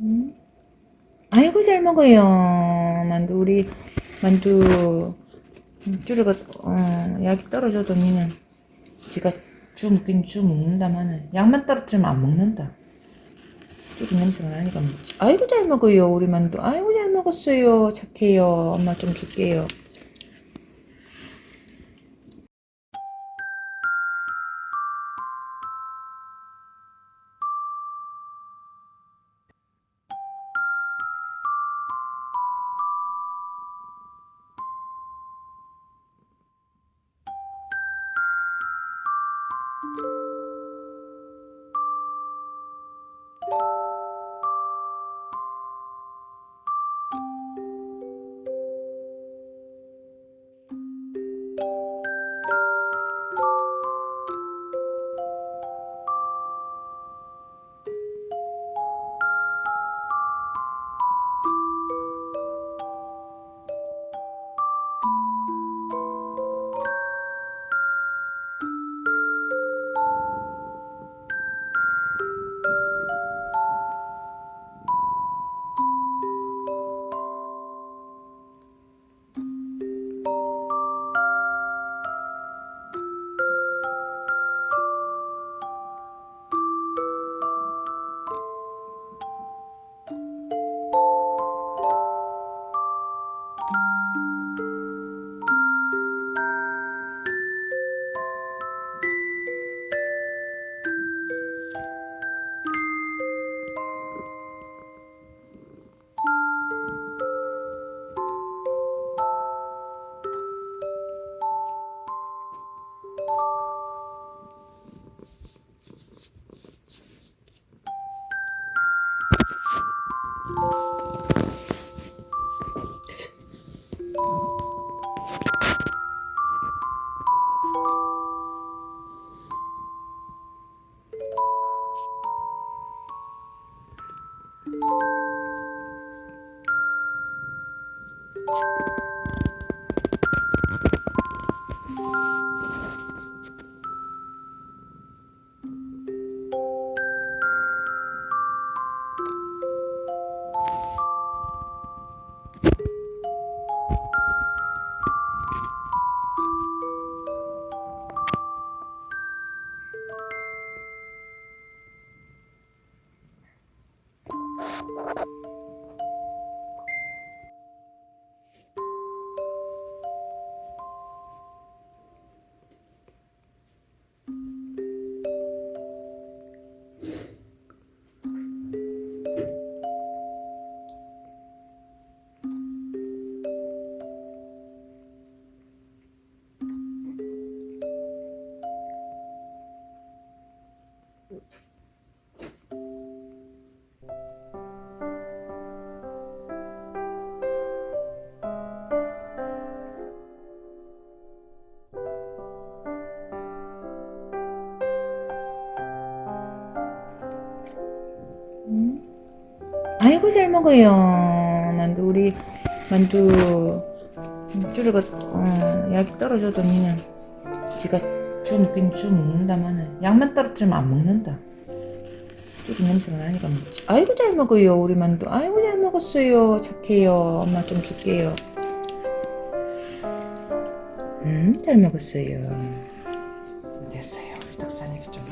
음? 아이고 잘 먹어요. 만두 우리 만두 쭈르가 어, 약이 떨어져도 니는 지가 주 먹긴 주 먹는다마는 약만 떨어뜨리면 안 먹는다. 쭈르 냄새가 나니까 먹지. 아이고 잘 먹어요 우리 만두. 아이고 잘 먹었어요. 착해요. 엄마 좀 줄게요 you 아이고 잘 먹어요. 만두 우리 만두 쭈르가 어, 약이 떨어져도 니는 지가 주 먹긴 주 먹는다마는 약만 떨어뜨리면 안 먹는다. 쭈르 냄새가 나니까 먹지. 아이고 잘 먹어요 우리 만두. 아이고 잘 먹었어요. 착해요. 엄마 좀 줄게요. 음잘 먹었어요. 됐어요. 우리 덕산이 좀